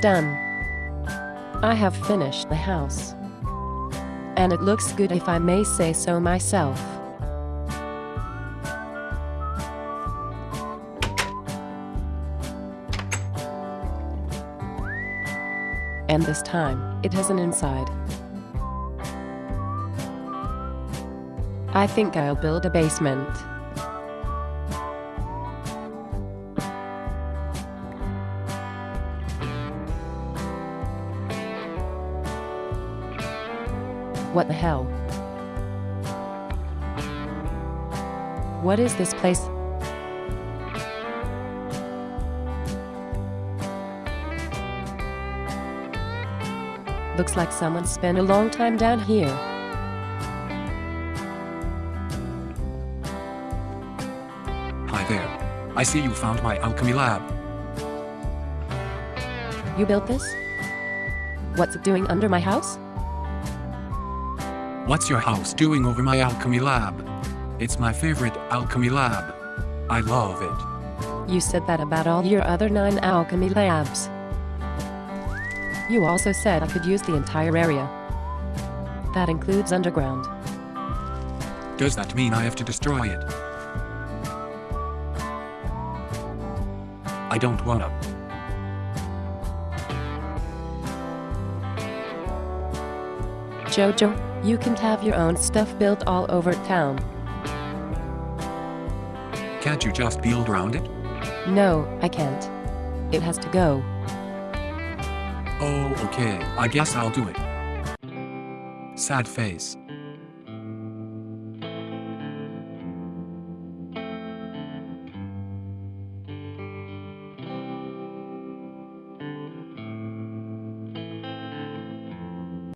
Done. I have finished the house. And it looks good if I may say so myself. And this time, it has an inside. I think I'll build a basement. What the hell? What is this place? Looks like someone spent a long time down here. Hi there. I see you found my alchemy lab. You built this? What's it doing under my house? What's your house doing over my alchemy lab? It's my favorite alchemy lab. I love it. You said that about all your other nine alchemy labs. You also said I could use the entire area. That includes underground. Does that mean I have to destroy it? I don't wanna. Jojo, you can have your own stuff built all over town. Can't you just build around it? No, I can't. It has to go. Oh, okay. I guess I'll do it. Sad face.